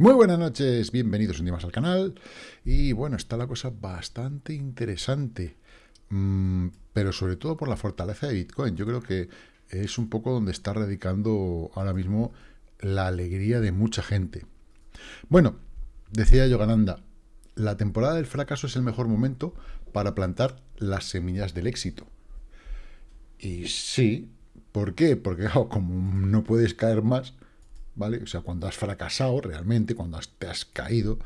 Muy buenas noches, bienvenidos un día más al canal. Y bueno, está la cosa bastante interesante, mm, pero sobre todo por la fortaleza de Bitcoin. Yo creo que es un poco donde está radicando ahora mismo la alegría de mucha gente. Bueno, decía Yogananda, la temporada del fracaso es el mejor momento para plantar las semillas del éxito. Y sí, ¿por qué? Porque como no puedes caer más, ¿vale? O sea, cuando has fracasado realmente, cuando te has caído,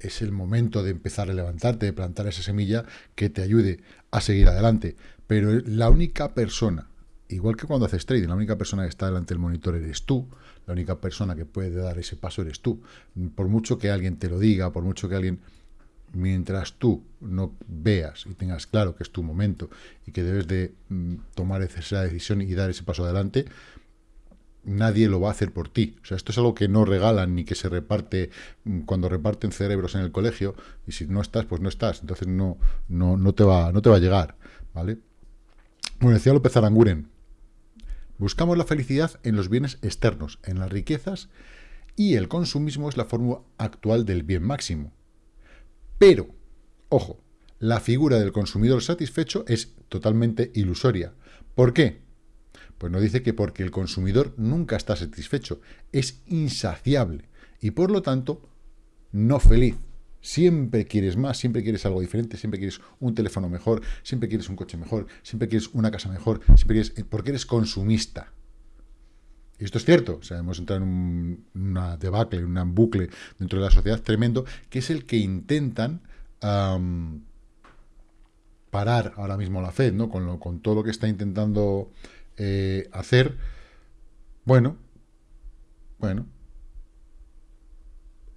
es el momento de empezar a levantarte, de plantar esa semilla que te ayude a seguir adelante. Pero la única persona, igual que cuando haces trading, la única persona que está delante del monitor eres tú, la única persona que puede dar ese paso eres tú. Por mucho que alguien te lo diga, por mucho que alguien mientras tú no veas y tengas claro que es tu momento y que debes de mm, tomar esa decisión y dar ese paso adelante, nadie lo va a hacer por ti. O sea, esto es algo que no regalan ni que se reparte mm, cuando reparten cerebros en el colegio y si no estás, pues no estás. Entonces no, no, no, te, va, no te va a llegar, ¿vale? Bueno, decía López Aranguren, buscamos la felicidad en los bienes externos, en las riquezas y el consumismo es la fórmula actual del bien máximo. Pero, ojo, la figura del consumidor satisfecho es totalmente ilusoria. ¿Por qué? Pues no dice que porque el consumidor nunca está satisfecho, es insaciable y por lo tanto no feliz. Siempre quieres más, siempre quieres algo diferente, siempre quieres un teléfono mejor, siempre quieres un coche mejor, siempre quieres una casa mejor, siempre quieres, porque eres consumista. Y esto es cierto, o sea, hemos entrado en una debacle, en un bucle dentro de la sociedad tremendo, que es el que intentan parar ahora mismo la Fed, ¿no? Con todo lo que está intentando eh, hacer, bueno, bueno,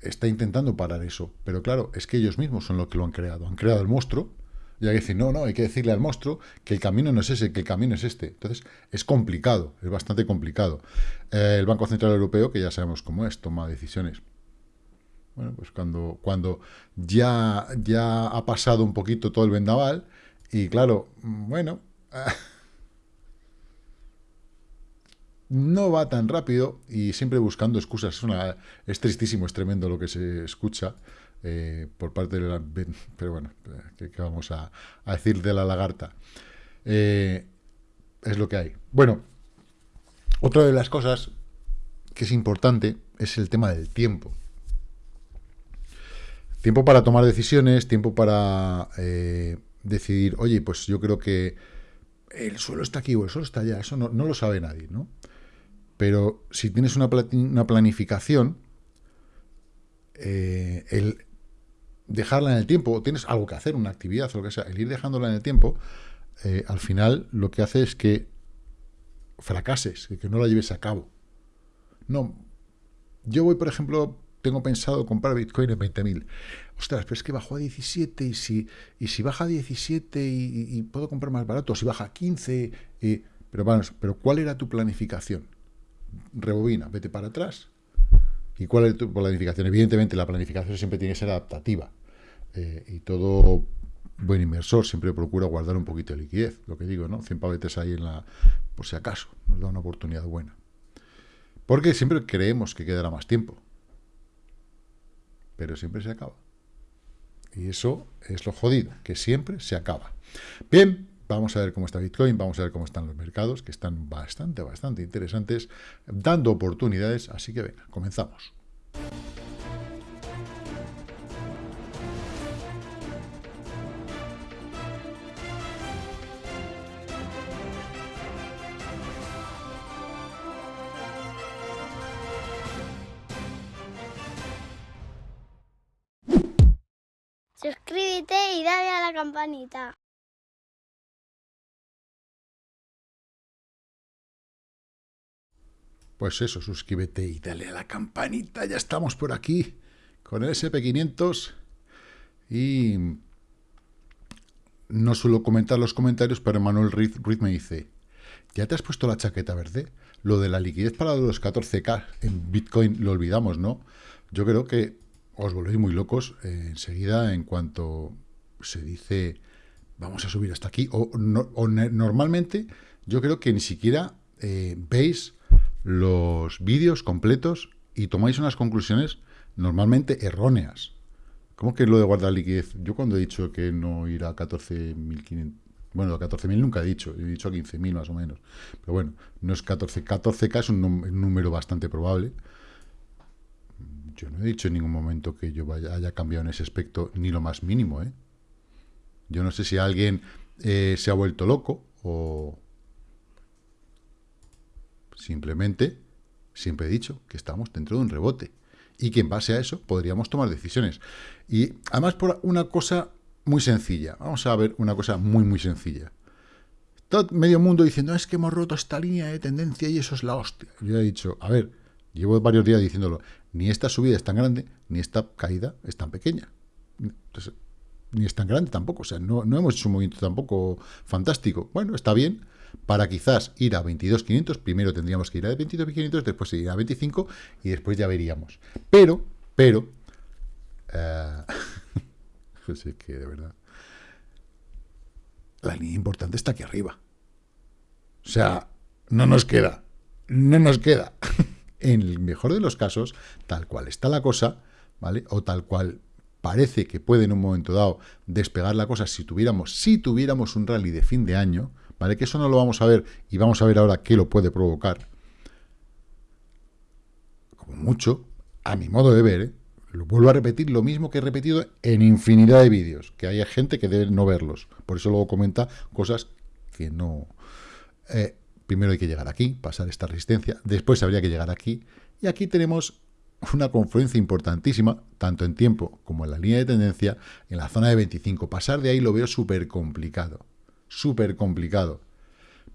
está intentando parar eso. Pero claro, es que ellos mismos son los que lo han creado. Han creado el monstruo, y hay que decir, no, no, hay que decirle al monstruo que el camino no es ese, que el camino es este. Entonces, es complicado, es bastante complicado. Eh, el Banco Central Europeo, que ya sabemos cómo es, toma decisiones. Bueno, pues cuando, cuando ya, ya ha pasado un poquito todo el vendaval, y claro, bueno, no va tan rápido y siempre buscando excusas. Es, una, es tristísimo, es tremendo lo que se escucha eh, por parte de la... Pero bueno, ¿qué, vamos a, decir de la lagarta? Eh, es lo que hay. Bueno, otra de las cosas que es importante es el tema del tiempo. Tiempo para tomar decisiones, tiempo para eh, decidir, oye, pues yo creo que el suelo está aquí o el suelo está allá, eso no, no lo sabe nadie, ¿no? Pero si tienes una, planificación, eh, el dejarla en el tiempo, o tienes algo que hacer, una actividad o lo que sea, el ir dejándola en el tiempo, eh, al final lo que hace es que fracases, que no la lleves a cabo. No, yo voy, por ejemplo, tengo pensado comprar Bitcoin en 20.000. Ostras, pero es que bajó a 17 y si, y si baja a 17 y, puedo comprar más barato, si baja a 15, pero, bueno, pero ¿cuál era tu planificación? Rebobina, vete para atrás. ¿Y cuál es tu planificación? Evidentemente la planificación siempre tiene que ser adaptativa. Eh, y todo buen inversor siempre procura guardar un poquito de liquidez, lo que digo, ¿no? 100 pavetes ahí en la... por si acaso, nos da una oportunidad buena. Porque siempre creemos que quedará más tiempo. Pero siempre se acaba. Y eso es lo jodido, que siempre se acaba. Bien, Vamos a ver cómo está Bitcoin, vamos a ver cómo están los mercados, que están bastante, bastante interesantes, dando oportunidades, así que venga, comenzamos. Suscríbete y dale a la campanita. Pues eso, suscríbete y dale a la campanita. Ya estamos por aquí con el SP500. Y no suelo comentar los comentarios, pero Manuel Ruiz, me dice, ¿ya te has puesto la chaqueta verde? Lo de la liquidez para los 14K en Bitcoin lo olvidamos, ¿no? Yo creo que os volvéis muy locos eh, enseguida en cuanto se dice vamos a subir hasta aquí. O, normalmente yo creo que ni siquiera eh, veis los vídeos completos y tomáis unas conclusiones normalmente erróneas. ¿Cómo que lo de guardar liquidez? Yo cuando he dicho que no irá a 14.500, bueno, a 14.000 nunca he dicho, he dicho a 15.000 más o menos. Pero bueno, no es 14, 14K es un número bastante probable. Yo no he dicho en ningún momento que yo haya cambiado en ese aspecto ni lo más mínimo, ¿eh? Yo no sé si alguien eh, se ha vuelto loco o simplemente, siempre he dicho que estamos dentro de un rebote y que en base a eso podríamos tomar decisiones. Y además por una cosa muy sencilla. Vamos a ver una cosa muy, muy sencilla. Todo medio mundo diciendo, es que hemos roto esta línea de tendencia y eso es la hostia. Yo he dicho, a ver, llevo varios días diciéndolo, ni esta subida es tan grande, ni esta caída es tan pequeña. Ni es tan grande tampoco, o sea, no, no hemos hecho un movimiento tampoco fantástico. Bueno, está bien, para quizás ir a 22.500, primero tendríamos que ir a 22.500, después ir a 25 y después ya veríamos. Pero, pero, eh, pues es que de verdad, la línea importante está aquí arriba. O sea, no nos queda, no nos queda. en el mejor de los casos, tal cual está la cosa, ¿vale? O tal cual parece que puede en un momento dado despegar la cosa si tuviéramos, si tuviéramos un rally de fin de año, ¿vale? Que eso no lo vamos a ver y vamos a ver ahora qué lo puede provocar. Como mucho, a mi modo de ver, ¿eh? lo vuelvo a repetir lo mismo que he repetido en infinidad de vídeos, que hay gente que debe no verlos. Por eso luego comenta cosas que no... Eh, primero hay que llegar aquí, pasar esta resistencia, después habría que llegar aquí, y aquí tenemos una confluencia importantísima, tanto en tiempo como en la línea de tendencia, en la zona de 25. Pasar de ahí lo veo súper complicado, súper complicado.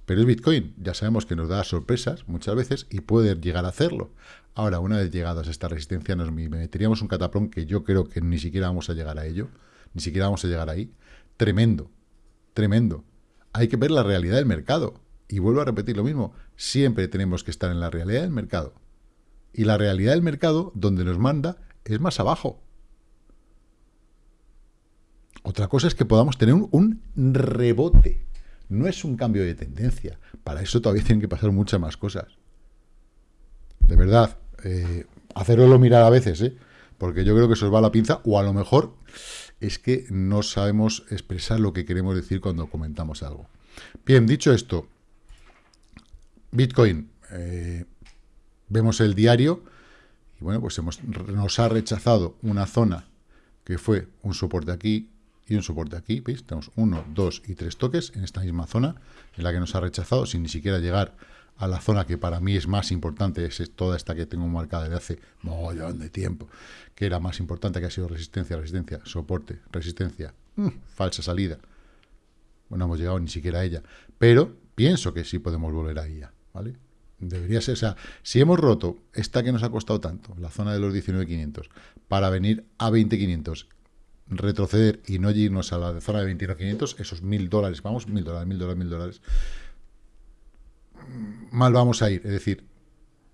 Pero es Bitcoin, ya sabemos que nos da sorpresas muchas veces y puede llegar a hacerlo. Ahora, una vez llegados a esta resistencia, nos meteríamos un cataplón que yo creo que ni siquiera vamos a llegar a ello, ni siquiera vamos a llegar ahí. Tremendo, tremendo. Hay que ver la realidad del mercado. Y vuelvo a repetir lo mismo, siempre tenemos que estar en la realidad del mercado. Y la realidad del mercado, donde nos manda, es más abajo. Otra cosa es que podamos tener un rebote no es un cambio de tendencia. Para eso todavía tienen que pasar muchas más cosas. De verdad, eh, hacerlo mirar a veces, ¿eh? porque yo creo que se os va la pinza, o a lo mejor es que no sabemos expresar lo que queremos decir cuando comentamos algo. Bien, dicho esto, Bitcoin, eh, vemos el diario, y bueno, pues hemos, nos ha rechazado una zona que fue un soporte aquí, y un soporte aquí, ¿veis? Tenemos uno, dos y tres toques en esta misma zona, en la que nos ha rechazado, sin ni siquiera llegar a la zona que para mí es más importante, es toda esta que tengo marcada desde hace mogollón de tiempo, que era más importante, que ha sido resistencia, resistencia, soporte, resistencia, mm, falsa salida. Bueno, no hemos llegado ni siquiera a ella, pero pienso que sí podemos volver a ella, ¿vale? Debería ser, o sea, si hemos roto esta que nos ha costado tanto, la zona de los 19.500, para venir a 20.500 retroceder y no irnos a la zona de 21.500, esos mil dólares, vamos, mil dólares, mil dólares, mil dólares, mal vamos a ir. Es decir,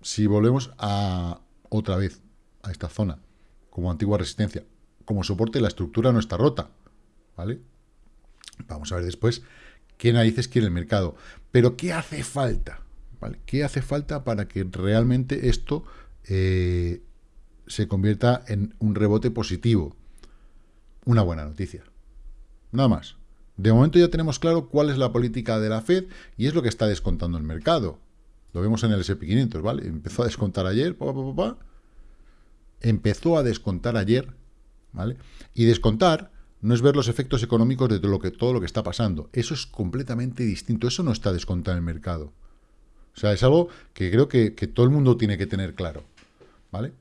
si volvemos a otra vez a esta zona como antigua resistencia, como soporte, la estructura no está rota, ¿vale? Vamos a ver después qué narices quiere el mercado. Pero ¿qué hace falta? ¿Qué hace falta para que realmente esto eh, se convierta en un rebote positivo? una buena noticia. Nada más. De momento ya tenemos claro cuál es la política de la Fed y es lo que está descontando el mercado. Lo vemos en el S&P 500, ¿vale? Empezó a descontar ayer, empezó a descontar ayer, ¿vale? Y descontar no es ver los efectos económicos de todo lo que, todo lo que está pasando. Eso es completamente distinto. Eso no está descontado en el mercado. O sea, es algo que creo que, que todo el mundo tiene que tener claro, ¿vale?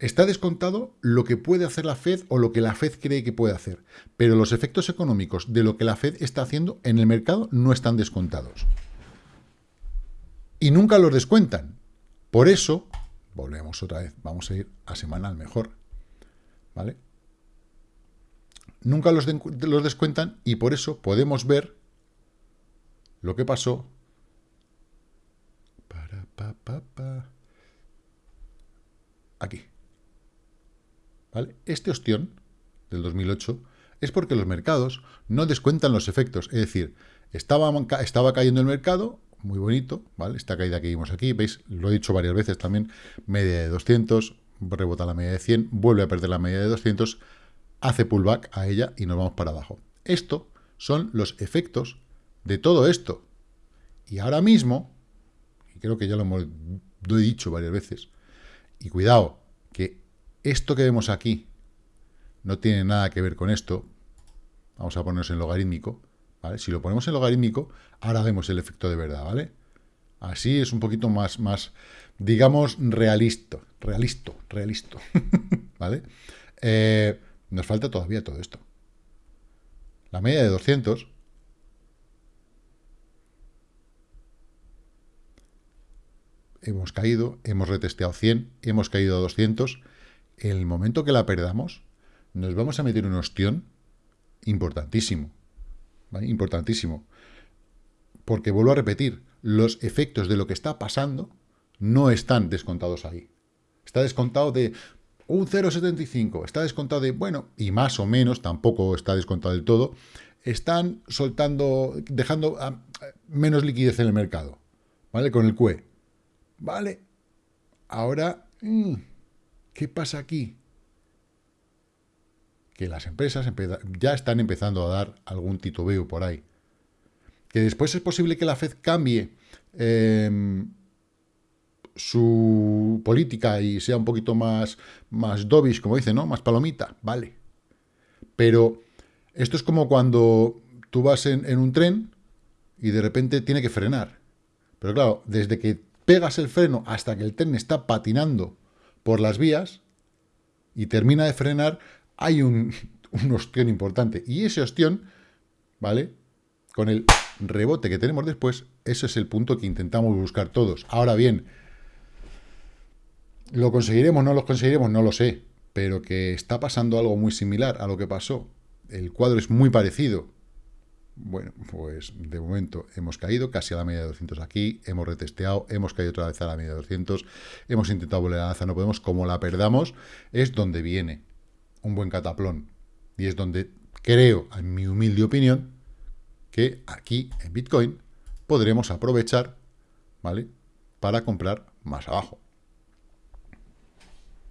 Está descontado lo que puede hacer la Fed o lo que la Fed cree que puede hacer, pero los efectos económicos de lo que la Fed está haciendo en el mercado no están descontados. Y nunca los descuentan. Por eso, volvemos otra vez, vamos a ir a semanal mejor, ¿vale? Nunca los, los descuentan y por eso podemos ver lo que pasó. Aquí. Este ostión del 2008 es porque los mercados no descuentan los efectos. Es decir, estaba, estaba cayendo el mercado, muy bonito, ¿vale? Esta caída que vimos aquí, veis, lo he dicho varias veces también, media de 200, rebota la media de 100, vuelve a perder la media de 200, hace pullback a ella y nos vamos para abajo. Esto son los efectos de todo esto. Y ahora mismo, creo que ya lo, he dicho varias veces, y cuidado, que esto que vemos aquí no tiene nada que ver con esto, vamos a ponernos en logarítmico. Si lo ponemos en logarítmico, ahora vemos el efecto de verdad, ¿vale? Así es un poquito más, más digamos, realista, realista, realista, ¿vale? Eh, nos falta todavía todo esto. La media de 200 hemos caído, hemos retesteado 100, hemos caído a 200. En el momento que la perdamos, nos vamos a meter un ostión importantísimo. Importantísimo. Porque vuelvo a repetir, los efectos de lo que está pasando no están descontados ahí. Está descontado de un 0,75, está descontado de, bueno, y más o menos, tampoco está descontado del todo, están soltando, dejando ah, menos liquidez en el mercado, ¿vale? Con el QE. Vale. Ahora, mm, ¿qué pasa aquí? que las empresas ya están empezando a dar algún titubeo por ahí. Que después es posible que la Fed cambie em, su política y sea un poquito más, más como dice, ¿no? Más palomita, vale. Pero esto es como cuando tú vas en un tren y de repente tiene que frenar. Pero claro, desde que pegas el freno hasta que el tren está patinando por las vías y termina de frenar, hay un, un ostión importante. Y ese ostión, ¿vale? Con el rebote que tenemos después, ese es el punto que intentamos buscar todos. Ahora bien, ¿lo conseguiremos? ¿No lo conseguiremos? No lo sé. Pero que está pasando algo muy similar a lo que pasó. El cuadro es muy parecido. Bueno, pues de momento hemos caído casi a la media de 200 aquí, hemos retesteado, hemos caído otra vez a la media de 200, hemos intentado volver a la alza, no podemos, como la perdamos, es donde viene un buen cataplón. Y es donde creo, en mi humilde opinión, que aquí en Bitcoin podremos aprovechar, ¿vale? Para comprar más abajo.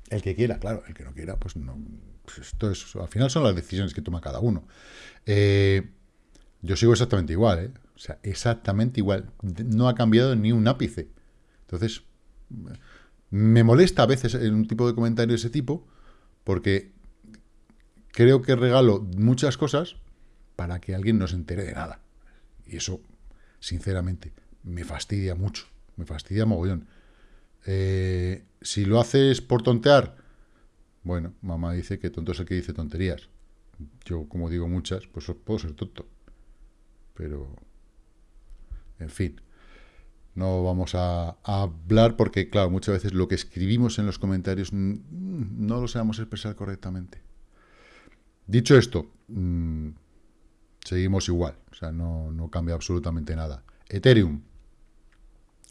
El que quiera, claro, el que no quiera, pues no. Pues esto es, al final son las decisiones que toma cada uno. Eh, yo sigo exactamente igual, ¿eh? O sea, exactamente igual. No ha cambiado ni un ápice. Entonces, me molesta a veces un tipo de comentario de ese tipo, porque creo que regalo muchas cosas para que alguien no se entere de nada. Y eso, sinceramente, me fastidia mucho. Me fastidia mogollón. Eh, si lo haces por tontear, bueno, mamá dice que tonto es el que dice tonterías. Yo, como digo muchas, pues puedo ser tonto. Pero, en fin, no vamos a, hablar porque, claro, muchas veces lo que escribimos en los comentarios no lo sabemos expresar correctamente. Dicho esto, mm, seguimos igual, o sea, no, no cambia absolutamente nada. Ethereum,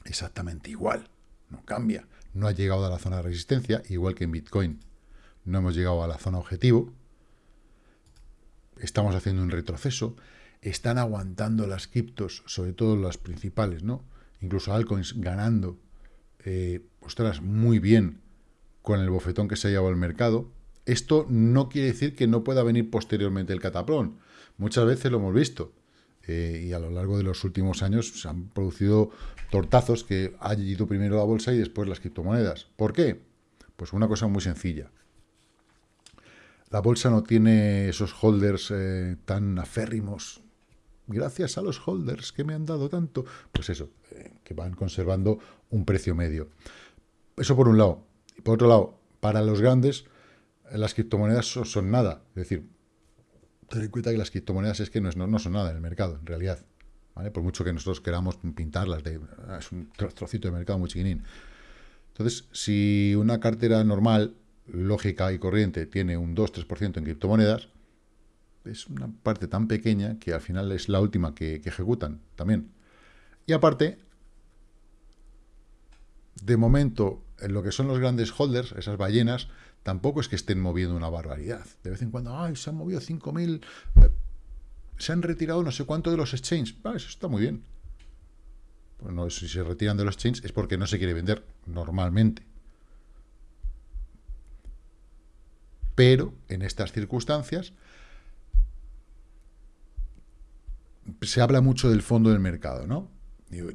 exactamente igual, no cambia. No ha llegado a la zona de resistencia, igual que en Bitcoin. No hemos llegado a la zona objetivo. Estamos haciendo un retroceso. Están aguantando las criptos, sobre todo las principales, ¿no? Incluso altcoins ganando, eh, ostras, muy bien con el bofetón que se ha llevado el mercado. Esto no quiere decir que no pueda venir posteriormente el cataplón. Muchas veces lo hemos visto. Eh, y a lo largo de los últimos años se han producido tortazos que ha ido primero la bolsa y después las criptomonedas. ¿Por qué? Pues una cosa muy sencilla. La bolsa no tiene esos holders eh, tan aférrimos. Gracias a los holders que me han dado tanto. Pues eso, eh, que van conservando un precio medio. Eso por un lado. Y por otro lado, para los grandes, las criptomonedas son, nada. Es decir, ten en cuenta que las criptomonedas es que no, no, son nada en el mercado, en realidad. ¿vale? Por mucho que nosotros queramos pintarlas, de, es un trocito de mercado muy chiquinín. Entonces, si una cartera normal, lógica y corriente tiene un 2-3% en criptomonedas, es una parte tan pequeña que al final es la última que, ejecutan también. Y aparte, de momento, en lo que son los grandes holders, esas ballenas, tampoco es que estén moviendo una barbaridad. De vez en cuando, ay, se han movido 5.000, eh, se han retirado no sé cuánto de los exchanges. Ah, eso está muy bien. Bueno, si se retiran de los exchanges es porque no se quiere vender normalmente. Pero en estas circunstancias se habla mucho del fondo del mercado, ¿no?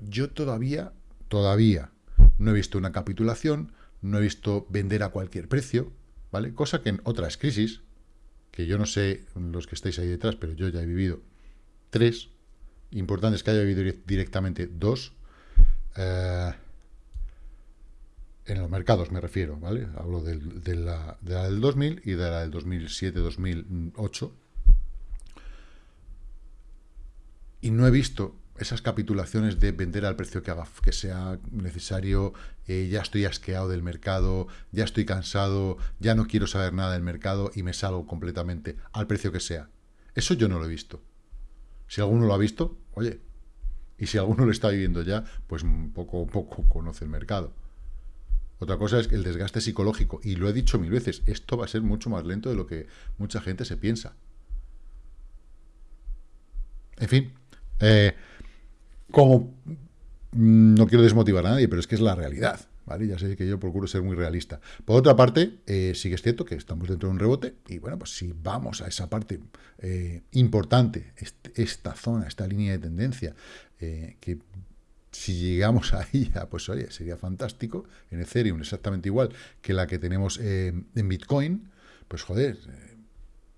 yo todavía, todavía no he visto una capitulación, no he visto vender a cualquier precio, ¿vale? Cosa que en otras crisis, que yo no sé los que estáis ahí detrás, pero yo ya he vivido tres, importantes que haya vivido directamente dos, eh, en los mercados me refiero, ¿vale? Hablo de, la, del 2000 y de la del 2007-2008. Y no he visto esas capitulaciones de vender al precio que, haga, que sea necesario, eh, ya estoy asqueado del mercado, ya estoy cansado, ya no quiero saber nada del mercado y me salgo completamente al precio que sea. Eso yo no lo he visto. Si alguno lo ha visto, oye, y si alguno lo está viviendo ya, pues poco a poco conoce el mercado. Otra cosa es el desgaste psicológico, y lo he dicho mil veces, esto va a ser mucho más lento de lo que mucha gente se piensa. En fin, eh, como mm, no quiero desmotivar a nadie, pero es que es la realidad. ¿Vale? Ya sé que yo procuro ser muy realista. Por otra parte, eh, sí que es cierto que estamos dentro de un rebote y bueno, pues si vamos a esa parte eh, importante, esta zona, esta línea de tendencia, que si llegamos a ella, pues oye, sería fantástico. En Ethereum exactamente igual que la que tenemos en Bitcoin, pues joder,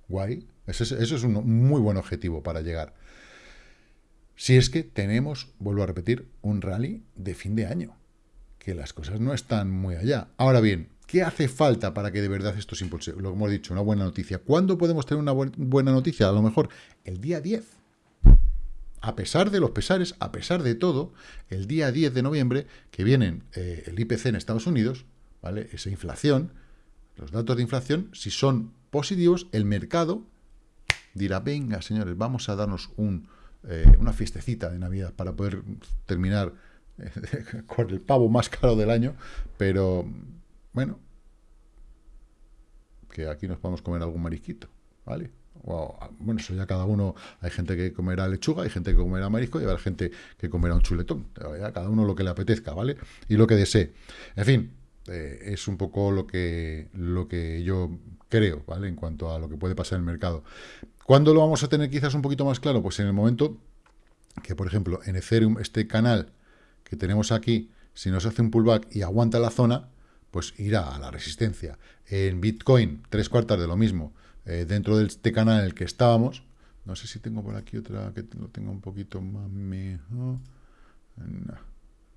guay. Eso eso es un muy buen objetivo para llegar. Si es que tenemos, vuelvo a repetir, un rally de fin de año, que las cosas no están muy allá. Ahora bien, ¿qué hace falta para que de verdad esto se impulse? Lo que hemos dicho, una buena noticia. ¿Cuándo podemos tener una buena noticia? A lo mejor el día 10. A pesar de los pesares, a pesar de todo, el día 10 de noviembre, que vienen eh, el IPC en Estados Unidos, ¿vale? Esa inflación, los datos de inflación, si son positivos, el mercado dirá, venga, señores, vamos a darnos un, eh, una fiestecita de Navidad para poder terminar eh, con el pavo más caro del año, pero bueno, que aquí nos podemos comer algún marisquito, ¿vale? bueno, eso ya cada uno, hay gente que comerá lechuga, hay gente que comerá marisco y habrá gente que comerá un chuletón, cada uno lo que le apetezca, ¿vale? Y lo que desee. En fin, eh, es un poco lo que, lo que yo creo, ¿vale? En cuanto a lo que puede pasar en el mercado. ¿Cuándo lo vamos a tener quizás un poquito más claro? Pues en el momento que, por ejemplo, en Ethereum, este canal que tenemos aquí, si nos hace un pullback y aguanta la zona, pues irá a la resistencia. En Bitcoin, tres cuartas de lo mismo, eh, dentro de este canal en el que estábamos. No sé si tengo por aquí otra que lo tenga un poquito más mejor. No,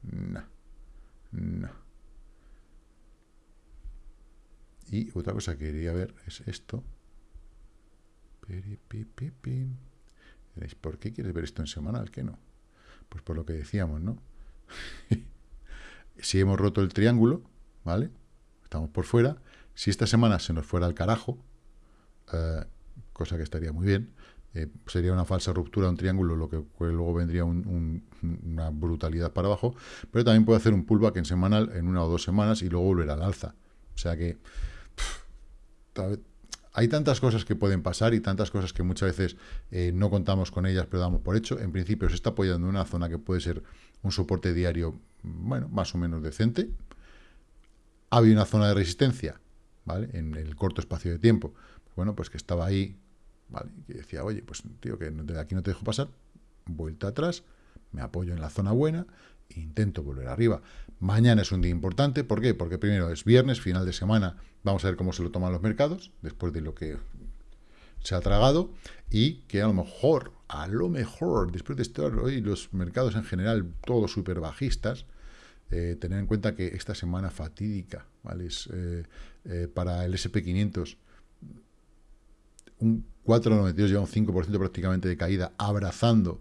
no, no. Y otra cosa que quería ver es esto. ¿Por qué quieres ver esto en semanal? ¿Qué no? Pues por lo que decíamos, ¿no? si hemos roto el triángulo, ¿vale? Estamos por fuera. Si esta semana se nos fuera al carajo, eh, cosa que estaría muy bien, eh, sería una falsa ruptura de un triángulo, lo que luego vendría una brutalidad para abajo, pero también puede hacer un pullback en semanal en una o dos semanas y luego volver al alza. O sea que hay tantas cosas que pueden pasar y tantas cosas que muchas veces eh, no contamos con ellas, pero damos por hecho. En principio se está apoyando en una zona que puede ser un soporte diario, bueno, más o menos decente. Ha habido una zona de resistencia, ¿vale? En el corto espacio de tiempo. Bueno, pues que estaba ahí, ¿vale? Y decía, oye, pues tío, que aquí no te dejo pasar, vuelta atrás, me apoyo en la zona buena, intento volver arriba. Mañana es un día importante, ¿por qué? Porque primero es viernes, final de semana, vamos a ver cómo se lo toman los mercados, después de lo que se ha tragado, y que a lo mejor, a lo mejor, después de estar hoy los mercados en general todos súper bajistas, eh, tener en cuenta que esta semana fatídica, ¿vale? Eh, eh, para el SP500, un 4,92 lleva un 5% prácticamente de caída, abrazando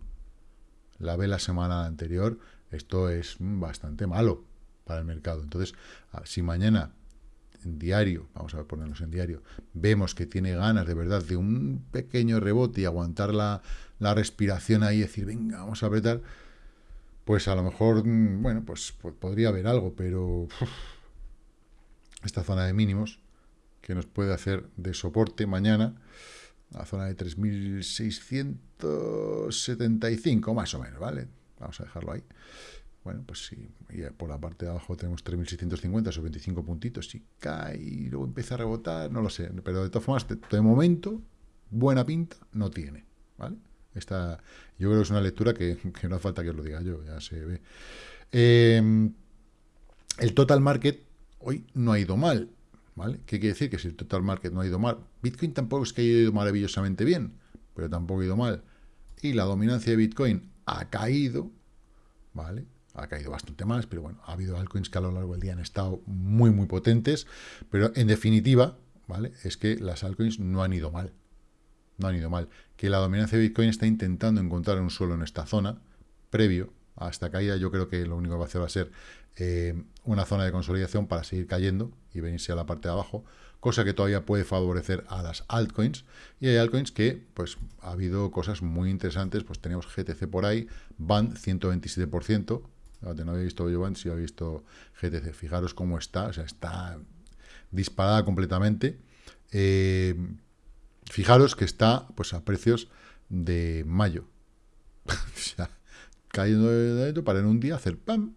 la vela semana anterior, esto es bastante malo para el mercado. Entonces, ah, si mañana en diario, vamos a ponernos en diario, vemos que tiene ganas de verdad de un pequeño rebote y aguantar la, respiración ahí y decir, venga, vamos a apretar, pues a lo mejor, mm, bueno, pues, podría haber algo, pero esta zona de mínimos que nos puede hacer de soporte mañana, la zona de 3.675 más o menos, ¿vale? Vamos a dejarlo ahí. bueno, pues sí, y por la parte de abajo tenemos 3.650, esos 25 puntitos, si cae y luego empieza a rebotar, no lo sé, pero de todas formas, de, momento, buena pinta no tiene, ¿vale? Esta, yo creo que es una lectura que, no hace falta que os lo diga yo, ya se ve. Em, el total market hoy no ha ido mal, ¿vale? ¿Qué quiere decir? Que si el total market no ha ido mal, Bitcoin tampoco es que haya ido maravillosamente bien, pero tampoco ha ido mal. Y la dominancia de Bitcoin ha caído, ¿vale? ha caído bastante más, pero bueno, ha habido altcoins que a lo largo del día han estado muy, muy potentes, pero en definitiva, ¿vale? Es que las altcoins no han ido mal, no han ido mal. Que la dominancia de Bitcoin está intentando encontrar un suelo en esta zona, previo a esta caída, yo creo que lo único que va a hacer va a ser eh, una zona de consolidación para seguir cayendo y venirse a la parte de abajo, cosa que todavía puede favorecer a las altcoins. Y hay altcoins que, pues, ha habido cosas muy interesantes, pues tenemos GTC por ahí, BAN 127%, no había visto yo si había visto GTC. Fijaros cómo está, o sea, está disparada completamente. Eh, fijaros que está pues a precios de mayo. o sea, cayendo de para en un día hacer ¡pam!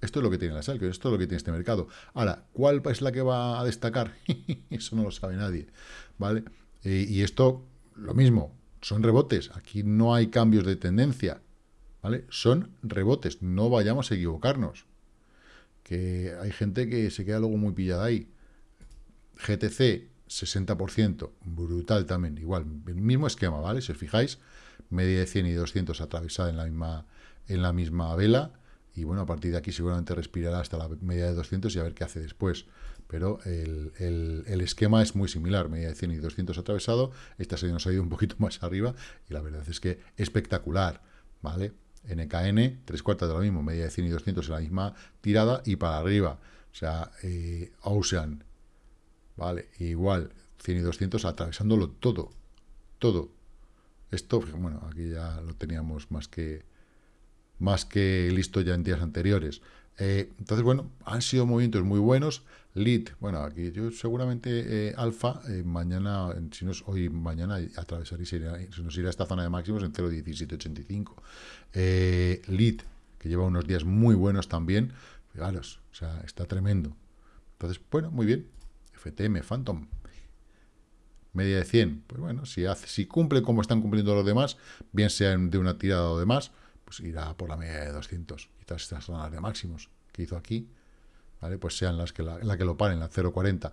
Esto es lo que tiene la sal, esto es lo que tiene este mercado. Ahora, ¿cuál es la que va a destacar? Eso no lo sabe nadie, ¿vale? Y esto, lo mismo, son rebotes. Aquí no hay cambios de tendencia. ¿vale? Son rebotes, no vayamos a equivocarnos. Que hay gente que se queda luego muy pillada ahí. GTC, 60%, brutal también, igual, el mismo esquema, ¿vale? Si os fijáis, media de 100 y 200 atravesada en la misma, en la misma vela, y bueno, a partir de aquí seguramente respirará hasta la media de 200 y a ver qué hace después. Pero el, el, esquema es muy similar, media de 100 y 200 atravesado, esta se nos ha ido un poquito más arriba, y la verdad es que espectacular, ¿vale? NKN, tres cuartas de lo mismo, media de 100 y 200 en la misma tirada y para arriba. O sea, eh, Ocean, ¿vale? Igual, 100 y 200 atravesándolo todo, todo. Esto, bueno, aquí ya lo teníamos más que, más que listo ya en días anteriores. Eh, entonces, bueno, han sido movimientos muy buenos. Lead, bueno, aquí yo seguramente eh, alfa, eh, mañana, si no es hoy, mañana atravesar y se, nos irá a esta zona de máximos en 0.1785. Eh, lead, que lleva unos días muy buenos también, fijaros, o sea, está tremendo. Entonces, bueno, muy bien. FTM, Phantom, media de 100, pues bueno, si, hace, si cumple como están cumpliendo los demás, bien sean de una tirada o demás, pues irá por la media de 200, quizás estas zonas de máximos que hizo aquí, pues sean las que la, que lo paren, la 0,40.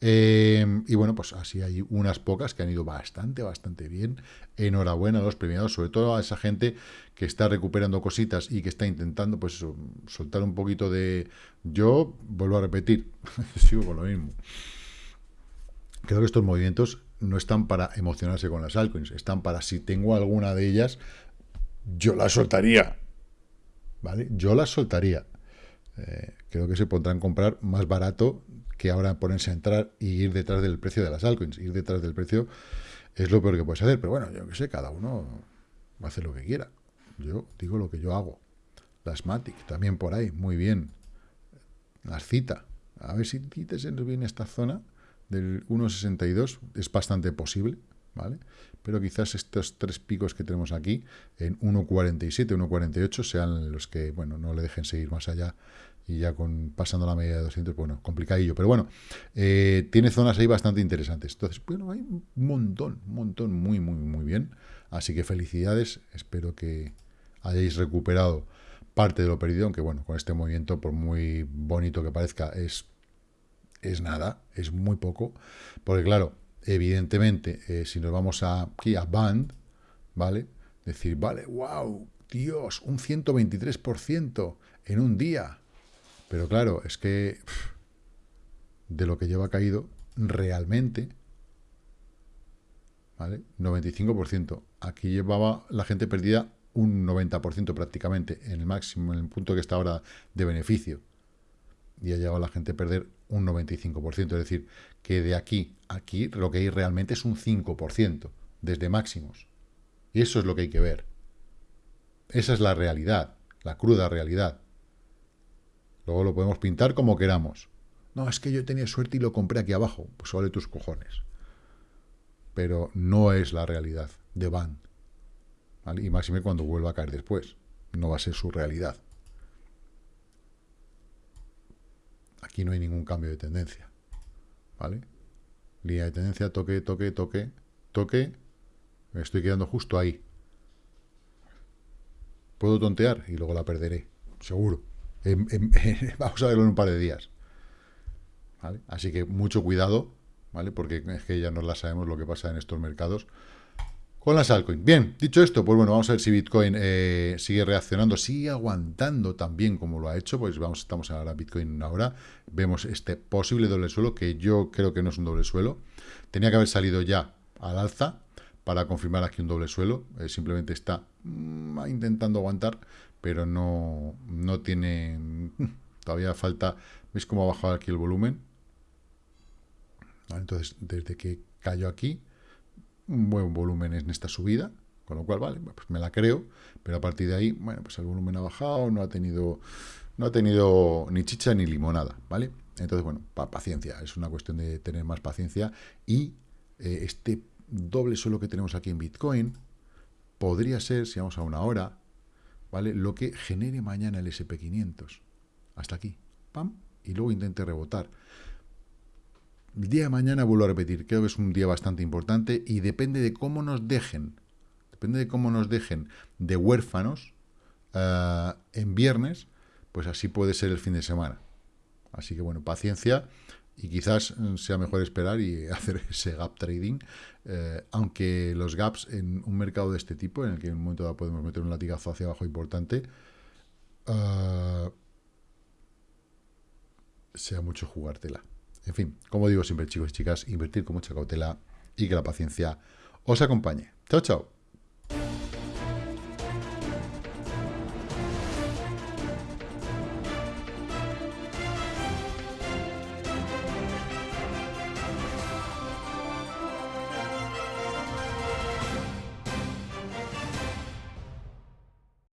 Eh, y bueno, pues así hay unas pocas que han ido bastante, bastante bien. Enhorabuena a los premiados, sobre todo a esa gente que está recuperando cositas y que está intentando, pues soltar un poquito de... Yo vuelvo a repetir, sigo con lo mismo. Creo que estos movimientos no están para emocionarse con las altcoins, están para si tengo alguna de ellas, yo la soltaría. ¿Vale? Yo las soltaría eh, creo que se podrán comprar más barato que ahora ponerse a entrar y ir detrás del precio de las altcoins. Ir detrás del precio es lo peor que puedes hacer, pero bueno, yo que sé, cada uno va a hacer lo que quiera. Yo digo lo que yo hago. Las Matic, también por ahí, muy bien. Las cita. A ver si se nos viene esta zona del 1.62, es bastante posible, ¿vale? Pero quizás estos tres picos que tenemos aquí, en 1.47, 1.48, sean los que, bueno, no le dejen seguir más allá y ya con pasando la media de 200, bueno, complicadillo. Pero bueno, eh, tiene zonas ahí bastante interesantes. Entonces, bueno, hay un montón, un montón, muy, muy, muy bien. Así que felicidades, espero que hayáis recuperado parte de lo perdido, aunque bueno, con este movimiento, por muy bonito que parezca, es, es nada, es muy poco. Porque claro, evidentemente, eh, si nos vamos aquí a Band, ¿vale? Decir, vale, wow, Dios, un 123% en un día. Pero claro, es que de lo que lleva caído, realmente, ¿vale? 95%. Aquí llevaba la gente perdida un 90% prácticamente, en el máximo, en el punto que está ahora de beneficio. Y ha llegado la gente a perder un 95%. Es decir, que de aquí a aquí lo que hay realmente es un 5%, desde máximos. Y eso es lo que hay que ver. Esa es la realidad, la cruda realidad. Luego lo podemos pintar como queramos. No, es que yo tenía suerte y lo compré aquí abajo. Pues vale tus cojones. Pero no es la realidad de Van. Y máxime cuando vuelva a caer después. No va a ser su realidad. aquí no hay ningún cambio de tendencia. ¿Vale? Línea de tendencia, toque, toque, toque, toque. Me estoy quedando justo ahí. Puedo tontear y luego la perderé, seguro. vamos a verlo en un par de días. Así que mucho cuidado, ¿vale? Porque es que ya no la sabemos lo que pasa en estos mercados con las altcoins. Bien, dicho esto, pues bueno, vamos a ver si Bitcoin eh, sigue reaccionando, sigue aguantando también como lo ha hecho, pues vamos, estamos ahora Bitcoin ahora, vemos este posible doble suelo, que yo creo que no es un doble suelo, tenía que haber salido ya al alza para confirmar aquí un doble suelo, eh, simplemente está mm, intentando aguantar, pero no, no tiene, todavía falta, ¿veis cómo ha bajado aquí el volumen? Entonces, desde que cayó aquí, un buen volumen en esta subida, con lo cual, vale, pues me la creo, pero a partir de ahí, bueno, pues el volumen ha bajado, no ha tenido, no ha tenido ni chicha ni limonada, ¿vale? Entonces, bueno, paciencia, es una cuestión de tener más paciencia y eh, este doble suelo que tenemos aquí en Bitcoin podría ser, si vamos a una hora, ¿vale? Lo que genere mañana el SP500. Hasta aquí, pam, y luego intente rebotar. El día de mañana vuelvo a repetir, creo que es un día bastante importante y depende de cómo nos dejen, depende de cómo nos dejen de huérfanos eh, en viernes, pues así puede ser el fin de semana. Así que bueno, paciencia y quizás sea mejor esperar y hacer ese gap trading, eh, aunque los gaps en un mercado de este tipo, en el que en un momento dado podemos meter un latigazo hacia abajo importante, eh, sea mucho jugártela. En fin, como digo siempre chicos y chicas, invertir con mucha cautela y que la paciencia os acompañe. Chao, chao.